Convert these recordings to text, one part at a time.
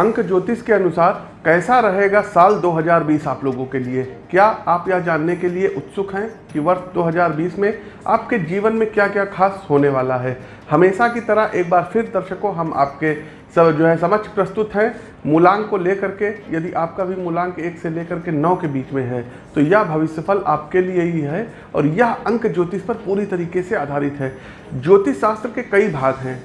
अंक ज्योतिष के अनुसार कैसा रहेगा साल 2020 आप लोगों के लिए? क्या आप यह जानने के लिए उत्सुक हैं कि वर्ष 2020 में आपके जीवन में क्या क्या खास होने वाला है? हमेशा की तरह एक बार फिर दर्शकों, हम आपके सब जो है समक्ष प्रस्तुत हैं। मूलांक को लेकर के, यदि आपका भी मूलांक एक से लेकर के नौ के बीच में है तो यह भविष्यफल आपके लिए ही है और यह अंक ज्योतिष पर पूरी तरीके से आधारित है। ज्योतिष शास्त्र के कई भाग हैं।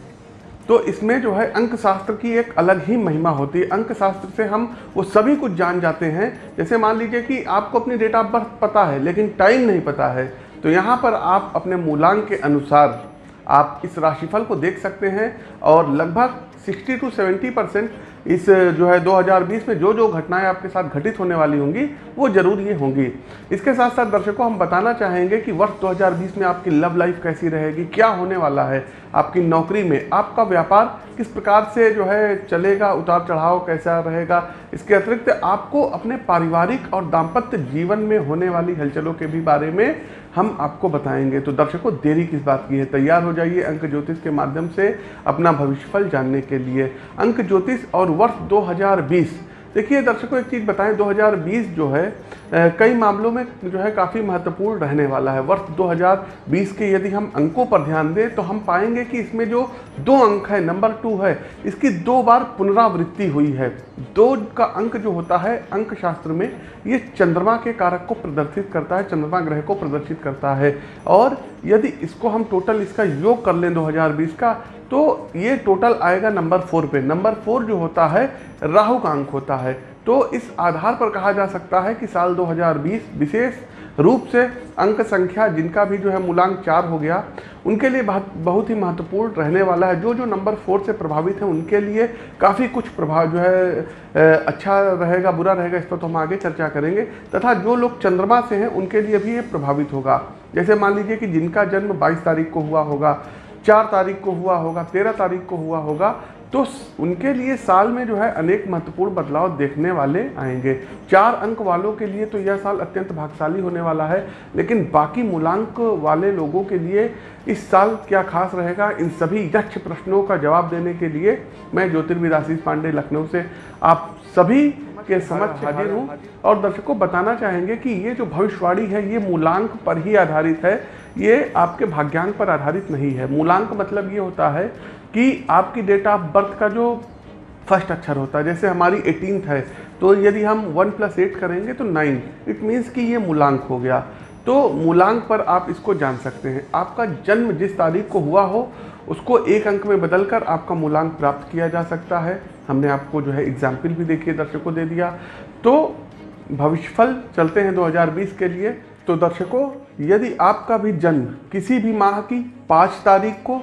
तो इसमें जो है अंक शास्त्र की एक अलग ही महिमा होती है। अंक शास्त्र से हम वो सभी कुछ जान जाते हैं। जैसे मान लीजिए कि आपको अपनी डेट ऑफ़ बर्थ पता है, लेकिन टाइम नहीं पता है तो यहाँ पर आप अपने मूलांक के अनुसार आप इस राशिफल को देख सकते हैं और लगभग 60 टू 70 परसेंट इस जो है 2020 में जो जो घटनाएँ आपके साथ घटित होने वाली होंगी, वो ज़रूर ये होंगी। इसके साथ साथ दर्शकों, हम बताना चाहेंगे कि वर्ष 2020 में आपकी लव लाइफ कैसी रहेगी, क्या होने वाला है, आपकी नौकरी में, आपका व्यापार किस प्रकार से जो है चलेगा उतार चढ़ाव कैसा रहेगा, इसके अतिरिक्त आपको अपने पारिवारिक और दाम्पत्य जीवन में होने वाली हलचलों के भी बारे में हम आपको बताएँगे। तो दर्शकों, देरी किस बात की है? तैयार हो जाइए अंक ज्योतिष के माध्यम से अपना भविष्यफल जानने के लिए। अंक ज्योतिष और वर्ष 2020 देखिए दर्शकों, एक चीज़ बताएँ 2020 जो है कई मामलों में जो है काफ़ी महत्वपूर्ण रहने वाला है। वर्ष 2020 के यदि हम अंकों पर ध्यान दें तो हम पाएँगे कि इसमें जो दो अंक है, नंबर टू है, इसकी दो बार पुनरावृत्ति हुई है। दो का अंक जो होता है अंक शास्त्र में, ये चंद्रमा के कारक को प्रदर्शित करता है, चंद्रमा ग्रह को प्रदर्शित करता है। और यदि इसको हम टोटल इसका योग कर लें 2020 का तो ये टोटल आएगा नंबर फोर पे। नंबर फोर जो होता है, राहु का अंक होता है। तो इस आधार पर कहा जा सकता है कि साल 2020 विशेष रूप से अंक संख्या जिनका भी जो है मूलांक चार हो गया, उनके लिए बहुत बहुत ही महत्वपूर्ण रहने वाला है। जो जो नंबर फोर से प्रभावित हैं, उनके लिए काफ़ी कुछ प्रभाव जो है अच्छा रहेगा, बुरा रहेगा, इस पर तो हम आगे चर्चा करेंगे। तथा जो लोग चंद्रमा से हैं, उनके लिए भी ये प्रभावित होगा। जैसे मान लीजिए कि जिनका जन्म 22 तारीख को हुआ होगा चार तारीख को हुआ होगा, तेरह तारीख को हुआ होगा तो उनके लिए साल में जो है अनेक महत्वपूर्ण बदलाव देखने वाले आएँगे। चार अंक वालों के लिए तो यह साल अत्यंत भागशाली होने वाला है, लेकिन बाकी मूलांक वाले लोगों के लिए इस साल क्या खास रहेगा, इन सभी यक्ष प्रश्नों का जवाब देने के लिए मैं ज्योतिर्विद आशीष पांडे लखनऊ से आप सभी के समक्ष हाजिर हूँ। और दर्शकों, बताना चाहेंगे कि ये जो भविष्यवाणी है, ये मूलांक पर ही आधारित है। ये आपके भाग्यांक पर आधारित नहीं है। मूलांक मतलब ये होता है कि आपकी डेट ऑफ़ बर्थ का जो फ़र्स्ट अक्षर होता है, जैसे हमारी एटीन है तो यदि हम वन प्लस एट करेंगे तो नाइन इट मीन्स कि ये मूलांक हो गया। तो मूलांक पर आप इसको जान सकते हैं। आपका जन्म जिस तारीख को हुआ हो, उसको एक अंक में बदलकर आपका मूलांक प्राप्त किया जा सकता है। हमने आपको जो है एग्ज़ाम्पल भी देखिए, दर्शकों दे दिया। तो भविष्यफल चलते हैं 2020 के लिए। तो दर्शकों यदि आपका भी जन्म किसी भी माह की पाँच तारीख को,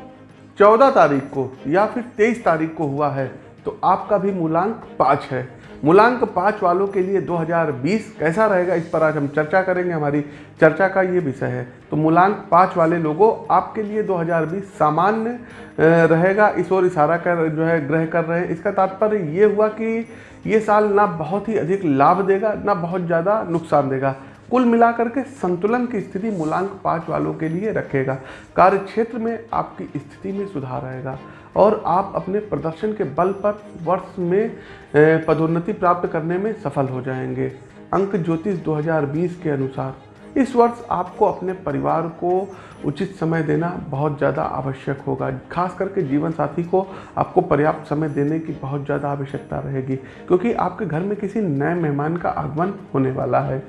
चौदह तारीख को या फिर तेईस तारीख को हुआ है तो आपका भी मूलांक पाँच है। मूलांक पाँच वालों के लिए 2020 कैसा रहेगा इस पर आज हम चर्चा करेंगे। हमारी चर्चा का ये विषय है। तो मूलांक पाँच वाले लोगों, आपके लिए 2020 सामान्य रहेगा। इस ओर इशारा कर, जो है, ग्रह कर रहे हैं। इसका तात्पर्य ये हुआ कि ये साल ना बहुत ही अधिक लाभ देगा, ना बहुत ज़्यादा नुकसान देगा। कुल मिलाकर के संतुलन की स्थिति मूलांक पाँच वालों के लिए रखेगा। कार्य क्षेत्र में आपकी स्थिति में सुधार आएगा और आप अपने प्रदर्शन के बल पर वर्ष में पदोन्नति प्राप्त करने में सफल हो जाएँगे। अंक ज्योतिष 2020 के अनुसार, इस वर्ष आपको अपने परिवार को उचित समय देना बहुत ज़्यादा आवश्यक होगा। खास करके जीवन साथी को आपको पर्याप्त समय देने की बहुत ज़्यादा आवश्यकता रहेगी, क्योंकि आपके घर में किसी नए मेहमान का आगमन होने वाला है।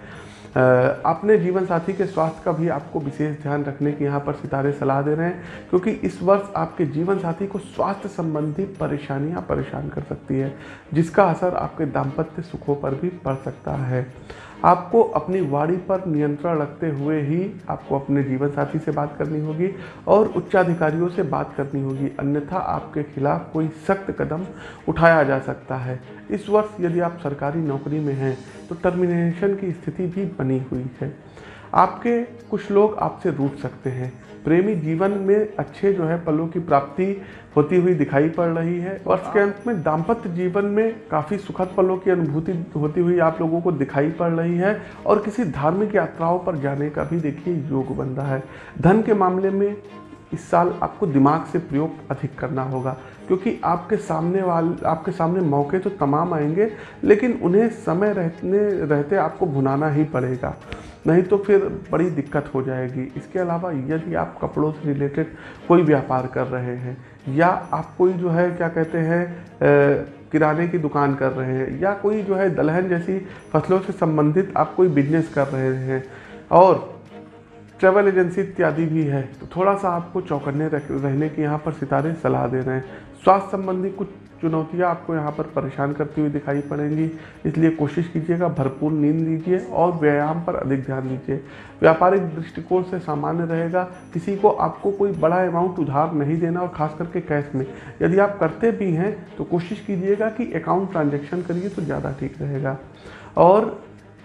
अपने जीवन साथी के स्वास्थ्य का भी आपको विशेष ध्यान रखने की यहाँ पर सितारे सलाह दे रहे हैं, क्योंकि इस वर्ष आपके जीवन साथी को स्वास्थ्य संबंधी परेशानियाँ परेशान कर सकती है, जिसका असर आपके दाम्पत्य सुखों पर भी पड़ सकता है। आपको अपनी वाणी पर नियंत्रण रखते हुए ही आपको अपने जीवन साथी से बात करनी होगी और उच्चाधिकारियों से बात करनी होगी। अन्यथा आपके खिलाफ कोई सख्त कदम उठाया जा सकता है। इस वर्ष यदि आप सरकारी नौकरी में हैं तो टर्मिनेशन की स्थिति भी बनी हुई है। आपके कुछ लोग आपसे रूठ सकते हैं। प्रेमी जीवन में अच्छे जो है, पलों की प्राप्ति होती हुई दिखाई पड़ रही है। वर्ष के अंत में दाम्पत्य जीवन में काफ़ी सुखद पलों की अनुभूति होती हुई आप लोगों को दिखाई पड़ रही है और किसी धार्मिक यात्राओं पर जाने का भी देखिए योग बन रहा है। धन के मामले में इस साल आपको दिमाग से प्रयोग अधिक करना होगा, क्योंकि आपके सामने वाल, आपके सामने मौके तो तमाम आएँगे, लेकिन उन्हें समय रहने, रहते आपको भुनाना ही पड़ेगा। नहीं तो फिर बड़ी दिक्कत हो जाएगी। इसके अलावा यदि आप कपड़ों से रिलेटेड कोई व्यापार कर रहे हैं, या आप कोई जो है, क्या कहते हैं किराने की दुकान कर रहे हैं, या कोई जो है, दलहन जैसी फ़सलों से संबंधित आप कोई बिज़नेस कर रहे हैं, और ट्रैवल एजेंसी इत्यादि भी है तो थोड़ा सा आपको चौकन्ने रहने की यहाँ पर सितारे सलाह दे रहे हैं। स्वास्थ्य संबंधी कुछ चुनौतियाँ आपको यहाँ पर परेशान करती हुई दिखाई पड़ेंगी। इसलिए कोशिश कीजिएगा, भरपूर नींद लीजिए और व्यायाम पर अधिक ध्यान दीजिए। व्यापारिक दृष्टिकोण से सामान्य रहेगा, किसी को आपको कोई बड़ा अमाउंट उधार नहीं देना और खास करके कैश में। यदि आप करते भी हैं तो कोशिश कीजिएगा कि अकाउंट ट्रांजेक्शन करिए तो ज़्यादा ठीक रहेगा। और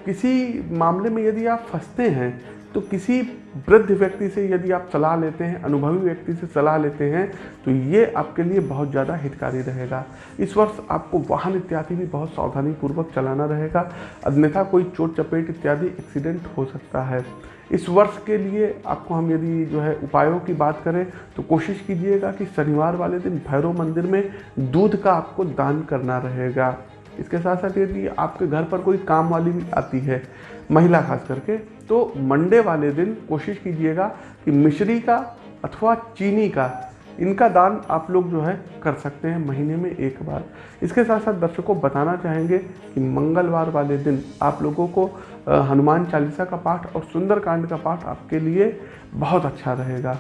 किसी मामले में यदि आप फंसते हैं तो किसी वृद्ध व्यक्ति से यदि आप सलाह लेते हैं, अनुभवी व्यक्ति से सलाह लेते हैं तो ये आपके लिए बहुत ज़्यादा हितकारी रहेगा। इस वर्ष आपको वाहन इत्यादि भी बहुत सावधानी पूर्वक चलाना रहेगा। अन्यथा कोई चोट चपेट इत्यादि एक्सीडेंट हो सकता है। इस वर्ष के लिए आपको हम यदि जो है उपायों की बात करें तो कोशिश कीजिएगा कि शनिवार वाले दिन भैरव मंदिर में दूध का आपको दान करना रहेगा। इसके साथ साथ यदि आपके घर पर कोई काम वाली भी आती है, महिला खास करके तो मंडे वाले दिन कोशिश कीजिएगा कि मिश्री का अथवा चीनी का, इनका दान आप लोग जो है कर सकते हैं महीने में एक बार। इसके साथ साथ दर्शकों बताना चाहेंगे कि मंगलवार वाले दिन आप लोगों को हनुमान चालीसा का पाठ और सुंदरकांड का पाठ आपके लिए बहुत अच्छा रहेगा।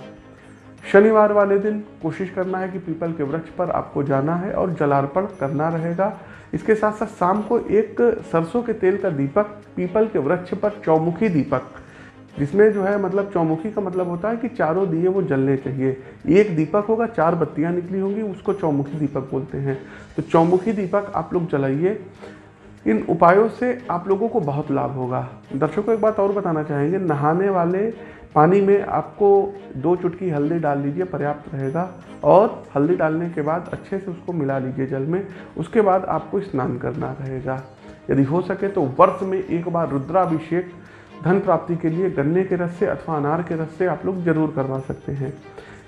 शनिवार वाले दिन कोशिश करना है कि पीपल के वृक्ष पर आपको जाना है और जलार्पण करना रहेगा। इसके साथ साथ शाम को एक सरसों के तेल का दीपक, पीपल के वृक्ष पर चौमुखी दीपक, जिसमें जो है मतलब चौमुखी का मतलब होता है कि चारों दिए वो जलने चाहिए। एक दीपक होगा, चार बत्तियाँ निकली होंगी, उसको चौमुखी दीपक बोलते हैं। तो चौमुखी दीपक आप लोग जलाइए। इन उपायों से आप लोगों को बहुत लाभ होगा। दर्शकों, एक बात और बताना चाहेंगे। नहाने वाले पानी में आपको दो चुटकी हल्दी डाल लीजिए पर्याप्त रहेगा। और हल्दी डालने के बाद अच्छे से उसको मिला लीजिए जल में। उसके बाद आपको स्नान करना रहेगा। यदि हो सके तो वर्ष में एक बार रुद्राभिषेक, धन प्राप्ति के लिए गन्ने के रस से अथवा अनार के रस से आप लोग ज़रूर करवा सकते हैं।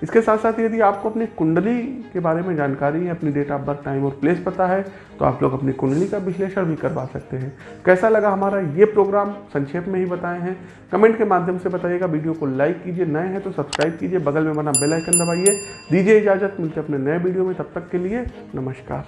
इसके साथ साथ यदि आपको अपनी कुंडली के बारे में जानकारी है अपनी डेट ऑफ़ बर्थ टाइम और प्लेस पता है तो आप लोग अपनी कुंडली का विश्लेषण भी करवा सकते हैं। कैसा लगा हमारा ये प्रोग्राम संक्षेप में ही बताए हैं। कमेंट के माध्यम से बताइएगा। वीडियो को लाइक कीजिए। नए हैं तो सब्सक्राइब कीजिए। बगल में बना बेल आइकन दबाइए। दीजिए इजाज़त। मिलते अपने नए वीडियो में। तब तक के लिए नमस्कार।